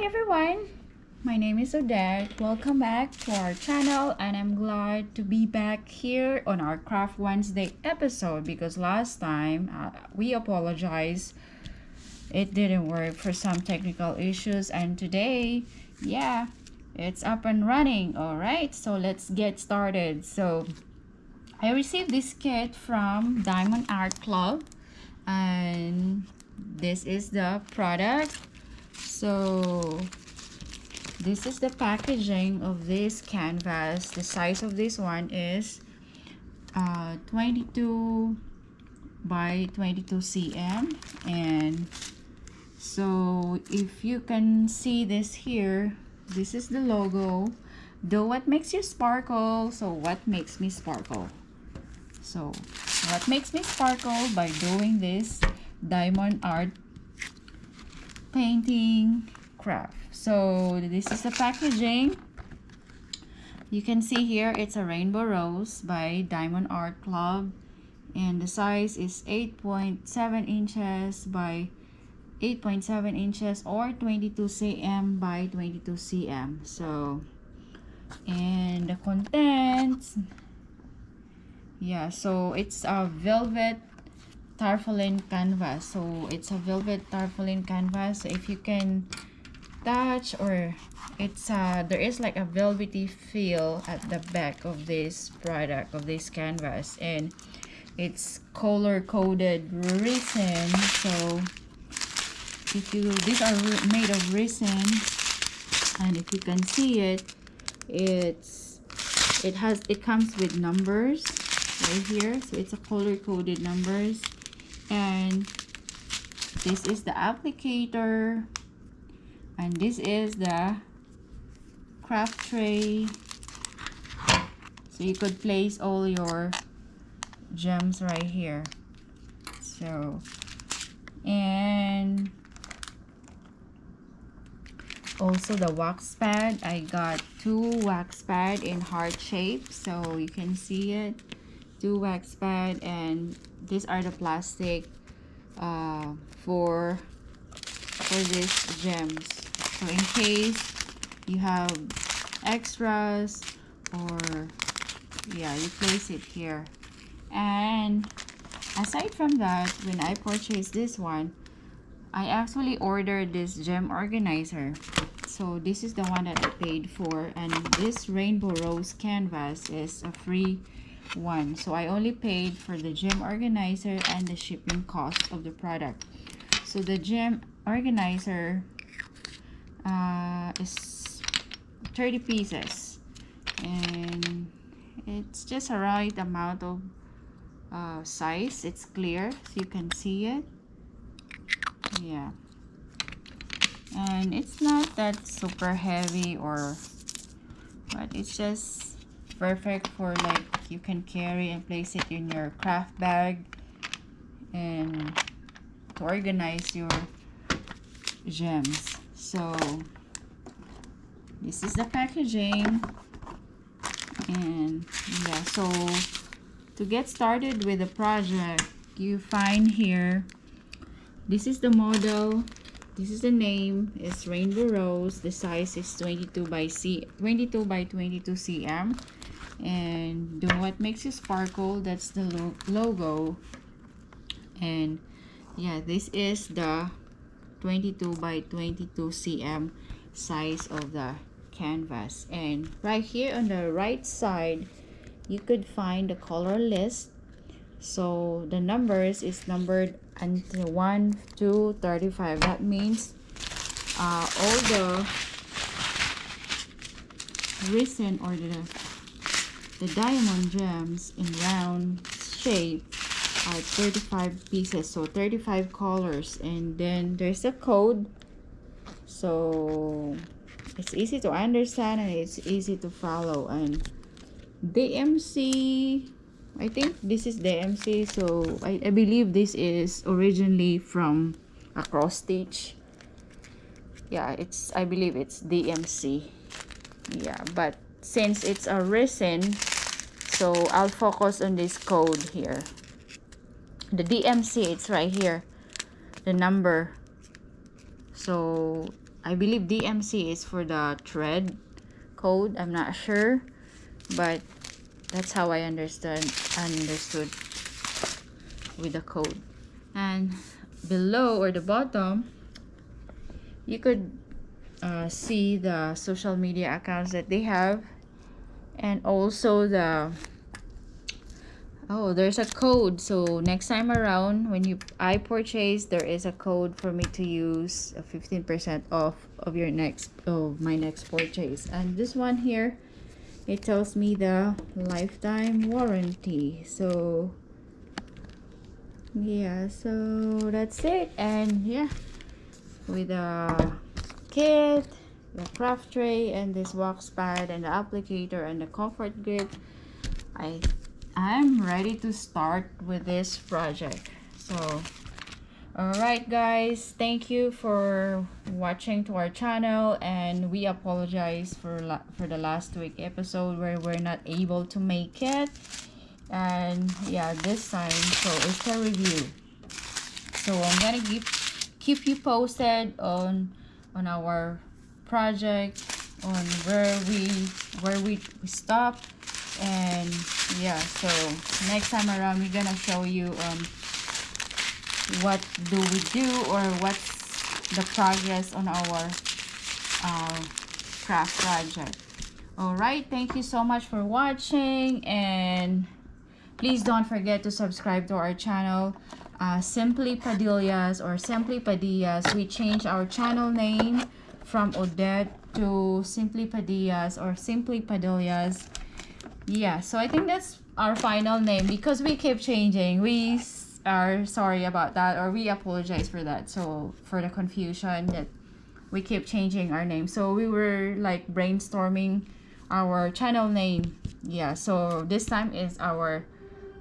Hi everyone, my name is Odette. Welcome back to our channel and I'm glad to be back here on our Craft Wednesday episode because last time uh, we apologize. It didn't work for some technical issues and today yeah it's up and running all right? So let's get started. So I received this kit from Diamond Art Club and this is the product so this is the packaging of this canvas. The size of this one is uh, 22 by 22 cm and so if you can see this here this is the logo. Do what makes you sparkle? So what makes me sparkle? So what makes me sparkle by doing this diamond art painting craft. So this is the packaging. You can see here it's a rainbow rose by diamond art club. And the size is 8.7 inches by 8.7 inches or 22 cm by 22 cm. So and the contents. Yeah so it's a velvet tarpaulin canvas. So it's a velvet tarpaulin canvas. So if you can touch or it's uh there is like a velvety feel at the back of this product of this canvas. And it's color coded resin. So if you these are made of resin. And if you can see it it's it has it comes with numbers right here. So it's a color coded numbers and this is the applicator. And this is the craft tray. So you could place all your gems right here. So and also the wax pad. I got two wax pad in heart shape so you can see it. Two wax pad and these are the plastic uh, for for these gems. So in case you have extras or yeah you place it here. And aside from that when i purchased this one i actually ordered this gem organizer. So this is the one that I paid for and this rainbow rose canvas is a free one. So I only paid for the gem organizer and the shipping cost of the product. So the gem organizer uh, is 30 pieces. And it's just a right amount of uh, size. It's clear so you can see it. Yeah. And it's not that super heavy or but it's just perfect for like you can carry and place it in your craft bag and to organize your gems. So this is the packaging. And yeah so to get started with the project you find here this is the model this is the name it's rainbow rose the size is 22 by c 22 by 22 cm and do what makes you sparkle that's the lo logo. And yeah this is the 22 by 22 cm size of the canvas. And right here on the right side you could find the color list. So the numbers is numbered until 1 to 35 that means uh, all the resin or the the diamond gems in round shape are 35 pieces so 35 colors and then there's a code. So it's easy to understand and it's easy to follow. And DMC I think this is the so I, I believe this is originally from a cross stitch. Yeah it's I believe it's DMC yeah but since it's a resin so I'll focus on this code here the DMC it's right here the number so I believe DMC is for the thread code. I'm not sure, but that's how I understand understood with the code. And below or the bottom, you could uh, see the social media accounts that they have and also the oh there's a code. So next time around when you i purchase there is a code for me to use a 15 percent off of your next of my next purchase. And this one here it tells me the lifetime warranty. So yeah so that's it. And yeah with a kit the craft tray and this wax pad and the applicator and the comfort grip i I'm ready to start with this project. So, alright guys, thank you for watching to our channel and we apologize for, for the last week episode where we're not able to make it. And yeah, this time, so it's a review. So I'm gonna keep, keep you posted on, on our project, on where we, where we, we stop and yeah so next time around we're gonna show you um what do we do or what's the progress on our uh, craft project. All right thank you so much for watching and please don't forget to subscribe to our channel uh, simply padillas or simply padillas. We changed our channel name from odette to simply padillas or simply padillas yeah so i think that's our final name. Because we keep changing we are sorry about that or we apologize for that. So for the confusion that we keep changing our name. So we were like brainstorming our channel name. Yeah so this time is our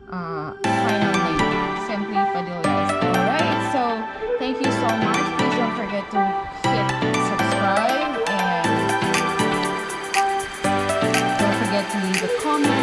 uh final name. Simply padillas all right so thank you so much. Please don't forget to leave a comment.